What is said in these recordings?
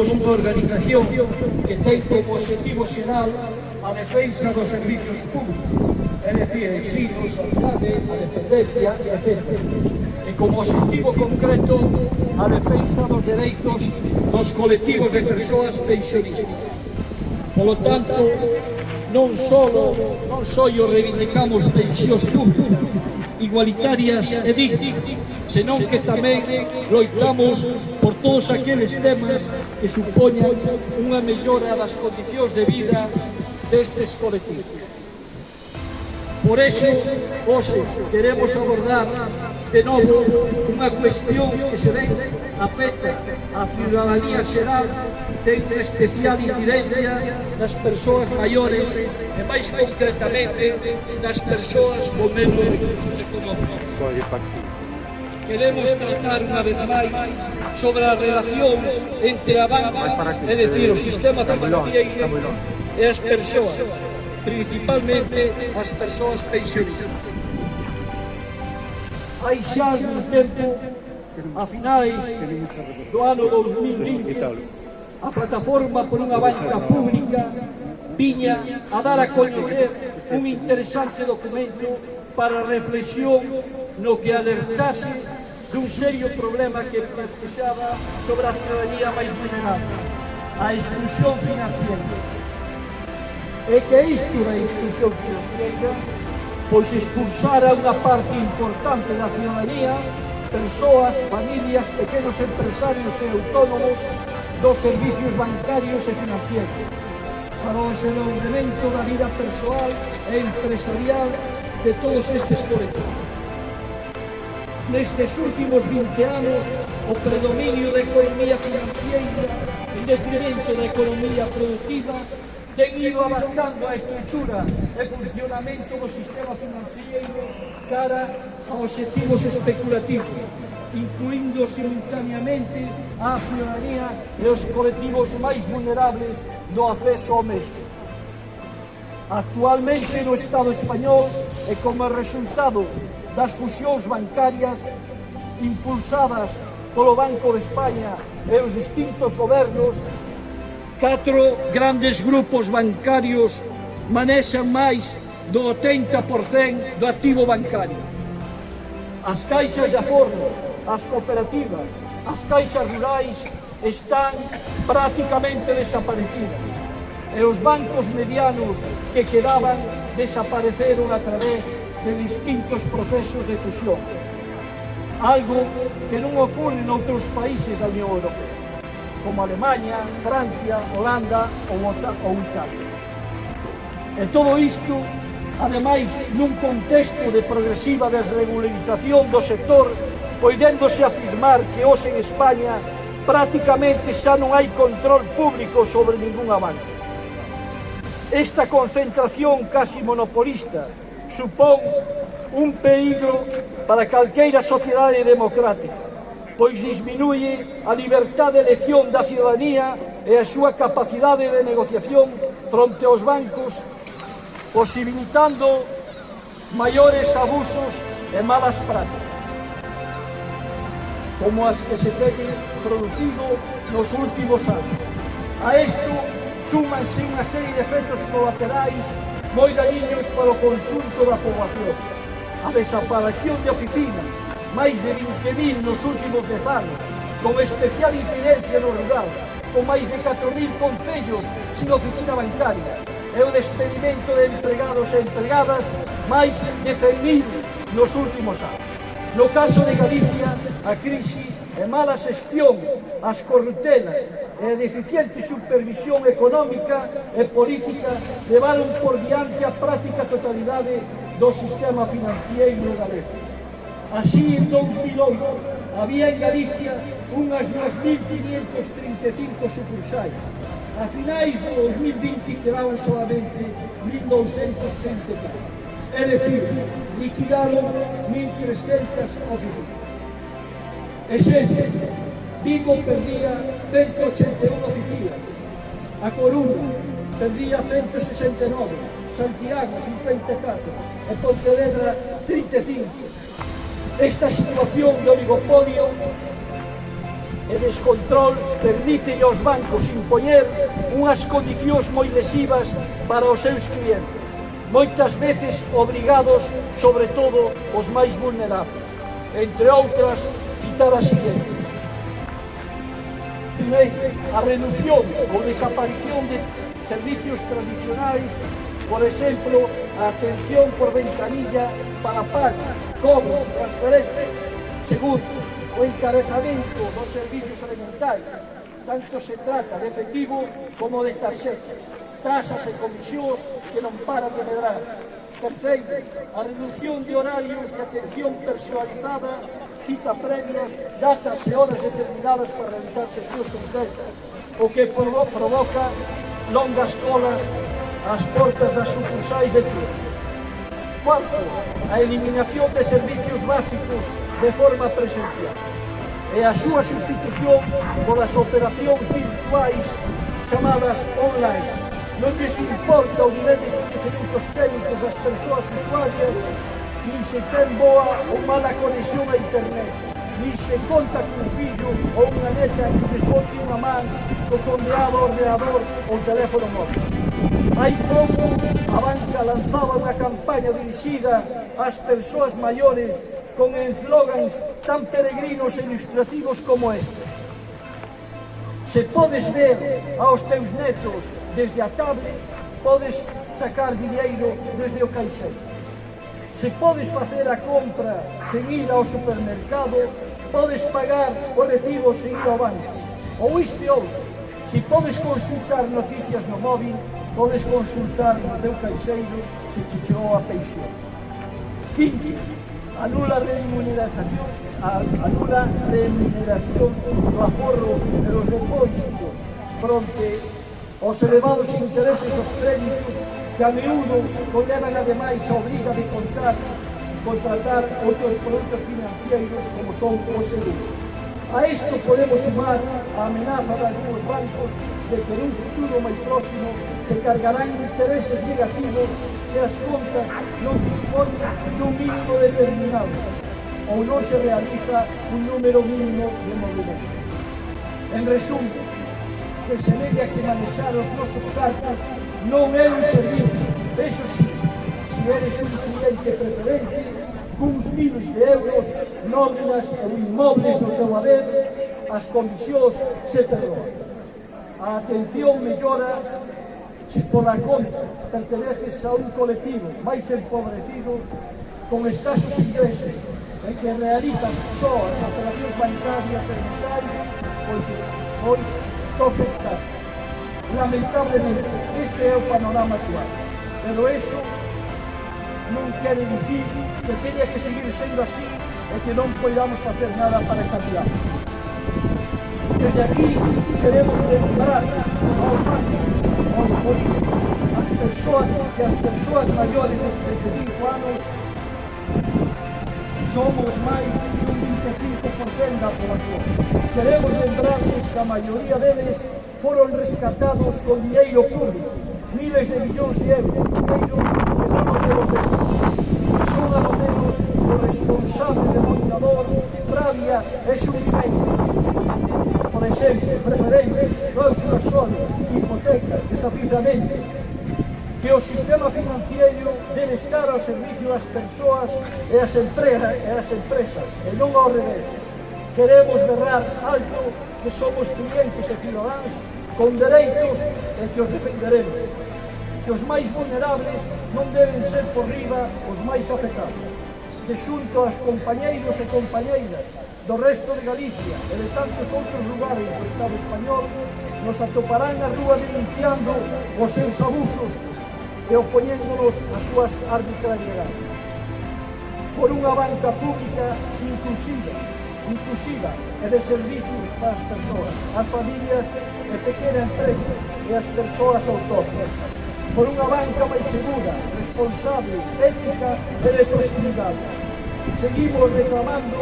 somos unha organización que ten como objetivo xeral a defensa dos servicios públicos, é dicir, ensino, saudade, a dependencia, etc. E como objetivo concreto a defensa dos dereitos dos colectivos de persoas pensionistas. Polo tanto, non solo, non só reivindicamos pensións públicas, igualitarias e dignas, senón que tamén loitamos por todos aqueles temas que supoñan unha mellora das condicións de vida destes colectivos. Por eso, hoxe, queremos abordar de novo unha cuestión que se ven afecta a ciudadanía xeral ten especial incidencia nas persoas maiores e máis concretamente nas persoas con menos recursos económicos queremos tratar unha vez máis sobre as relacións entre a banca, é dicir, o sistema financiero e as persoas, principalmente as persoas pensionistas. Hai xa un tempo, a finais do ano 2020, a plataforma por unha banca pública viña a dar a coñecer un interesante documento para reflexión no que alertase dun serio problema que pesaba sobre a ciudadanía máis vulnerable, a exclusión financiera. E que isto da exclusión financiera pois expulsara unha parte importante da ciudadanía, persoas, familias, pequenos empresarios e autónomos dos servicios bancarios e financieros para o desenvolvemento da vida persoal e empresarial de todos estes colectivos nestes últimos 20 anos o predominio da economía financiera en detrimento da economía productiva ten ido adaptando a estrutura e funcionamento do sistema financiero cara a objetivos especulativos, incluindo simultaneamente a ciudadanía e os colectivos máis vulnerables do acceso ao mesmo. Actualmente no Estado español e como resultado das fusións bancarias impulsadas polo Banco de España e os distintos gobernos, catro grandes grupos bancarios manexan máis do 80% do activo bancario. As caixas de aforro, as cooperativas, as caixas rurais están prácticamente desaparecidas e os bancos medianos que quedaban desapareceron a través de distintos procesos de fusión, algo que non ocorre noutros países da Unión Europea, como Alemanha, Francia, Holanda ou, Italia. E todo isto, ademais, nun contexto de progresiva desregularización do sector, poidéndose afirmar que hoxe en España prácticamente xa non hai control público sobre ninguna banca. Esta concentración casi monopolista supón un peligro para calqueira sociedade democrática, pois disminuye a libertad de elección da ciudadanía e a súa capacidade de negociación fronte aos bancos, posibilitando maiores abusos e malas prácticas, como as que se teñen producido nos últimos anos. A isto súmanse unha serie de efectos colaterais moi dañiños para o conxunto da poboación. A desaparición de oficinas, máis de 20.000 nos últimos 10 anos, con especial incidencia no rural, con máis de 4.000 concellos sin oficina bancaria, e o despedimento de empregados e empregadas máis de 100.000 nos últimos anos. No caso de Galicia, a crise e mala xestión, as corrutelas, e deficiente supervisión económica e política levaron por diante a práctica totalidade do sistema financiero galego. Así, en 2008, había en Galicia unhas 2.535 sucursais. A finais do 2020 quedaban solamente 1.234 é dicir, liquidaron 1.300 oficinas. E xente, Vigo perdía 181 oficinas. A Coruña tendría 169, Santiago 54 e Pontevedra 35. Esta situación de oligopolio e descontrol permite aos bancos impoñer unhas condicións moi lesivas para os seus clientes, moitas veces obrigados, sobre todo, os máis vulnerables. Entre outras, citar a siguiente lei a reducción ou desaparición de servicios tradicionais, por exemplo, a atención por ventanilla para pagos, cobros, transferencias. Segundo, o encarezamento dos servicios alimentais, tanto se trata de efectivo como de tarxetas, tasas e comisións que non paran de medrar. Terceiro, a reducción de horarios de atención personalizada cita previas, datas e horas determinadas para realizar sesións concretas, o que provoca longas colas ás portas das sucursais de turno. Cuarto, a eliminación de servicios básicos de forma presencial e a súa sustitución polas operacións virtuais chamadas online. Non lles importa o nivel de conhecimentos técnicos das persoas usuarias nin se ten boa ou mala conexión a internet, nin se conta cun fillo ou unha neta que lles bote unha man co condeado ordenador ou teléfono móvil. Hai pouco, a banca lanzaba unha campaña dirixida ás persoas maiores con eslogans tan peregrinos e ilustrativos como estes. Se podes ver aos teus netos desde a tablet, podes sacar dinheiro desde o caixeiro. Se podes facer a compra sen ir ao supermercado, podes pagar o recibo sen ir ao banco. Ou isto e outro. Se podes consultar noticias no móvil, podes consultar no teu caixeiro se che chegou a pensión. Quinto, anula a remuneración, anula remuneración do aforro e dos depósitos fronte aos elevados intereses dos créditos que a miúdo conllevan ademais a obriga de contar contratar outros produtos financeiros como son o seguro. A isto podemos sumar a amenaza de algúns bancos de que nun futuro máis próximo se cargarán intereses negativos se as contas non disponen dun mínimo determinado ou non se realiza un número mínimo de movimentos. En resumo, que se debe a que manexar os nosos cartas non é un servicio, eso sí, se eres un cliente preferente, cuns miles de euros, nóminas ou inmobles do teu haber, as comisións se perdoan. A atención mellora se pola conta perteneces a un colectivo máis empobrecido con escasos ingresos en que realizan só as operacións bancarias e militares pois, pois toques tanto. Lamentablemente, este é o panorama actual. Pero eso non quere dicir que teña que seguir sendo así e que non poidamos facer nada para cambiar. Desde aquí queremos lembrar aos bancos, aos políticos, as persoas que as persoas maiores de 65 anos somos máis dun 25% da población. Queremos lembrarles que a maioría deles foron rescatados con dinheiro público, miles de millóns de euros, dinheiro que non nos devolvemos. E son menos o responsable de montador, rabia e sufrimento. Por exemplo, preferentes, cláusulas son, hipotecas, desafiamente, que o sistema financiero debe estar ao servicio das persoas e as empresas, e as empresas e non ao revés. Queremos berrar alto que somos clientes e cidadáns con dereitos e que os defenderemos que os máis vulnerables non deben ser por riba os máis afectados que xunto aos compañeiros e compañeiras do resto de Galicia e de tantos outros lugares do Estado español nos atoparán na rúa denunciando os seus abusos e opoñéndonos as súas arbitrariedades. Por unha banca pública inclusiva inclusiva e de servizos para as persoas, as familias e pequena empresa e as persoas autóctonas. Por unha banca máis segura, responsable, ética e de proximidade. Seguimos reclamando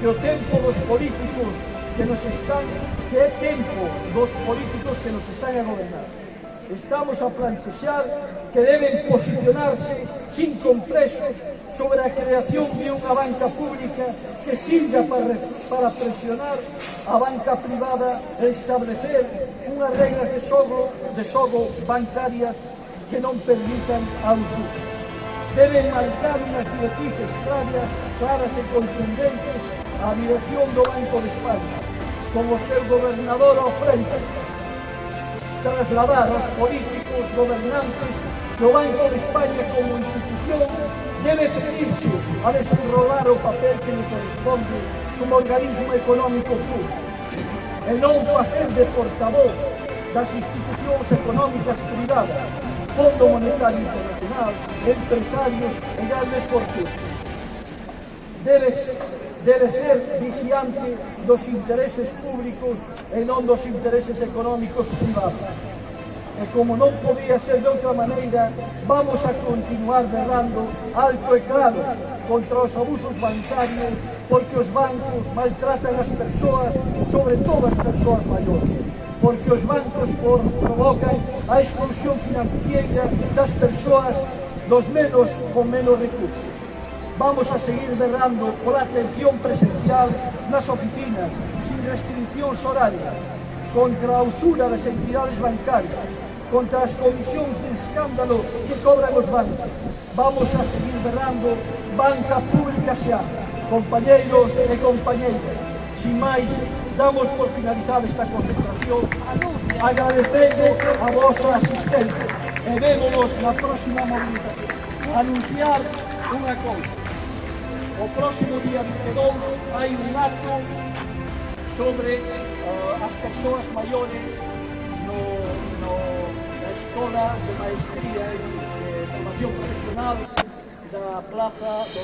que o tempo dos políticos que nos están, que é tempo dos políticos que nos están a gobernar. Estamos a plantexar que deben posicionarse sin complexos sobre a creación de unha banca pública que sirva para, para presionar a banca privada e establecer unhas regras de xogo, de xogo bancarias que non permitan a usura. Deben marcar unhas directrices claras, claras e contundentes a dirección do Banco de España, como seu gobernador ao frente, trasladar aos políticos gobernantes que o Banco de España como institución debe subirse a desenrolar o papel que le corresponde como organismo económico público e non facer de portavoz das institucións económicas privadas, Fondo Monetario Internacional, empresarios e grandes fortunas. Debe, debe ser viciante dos intereses públicos e non dos intereses económicos privados. E como non podía ser de outra maneira, vamos a continuar berrando alto e claro contra os abusos bancarios porque os bancos maltratan as persoas, sobre todo as persoas maiores porque os bancos por, provocan a exclusión financiera das persoas dos menos con menos recursos. Vamos a seguir berrando pola atención presencial nas oficinas, sin restriccións horarias, contra a usura das entidades bancarias, contra as comisións de escándalo que cobran os bancos. Vamos a seguir berrando banca pública xa, compañeiros e compañeiras. Sin máis, damos por finalizada esta concentración, agradecendo a vosa asistencia e vémonos na próxima movilización. Anunciar unha cousa. O próximo día 22 hai un acto sobre uh, as persoas maiores no, no, na Escola de Maestría e de Formación Profesional da Plaza do...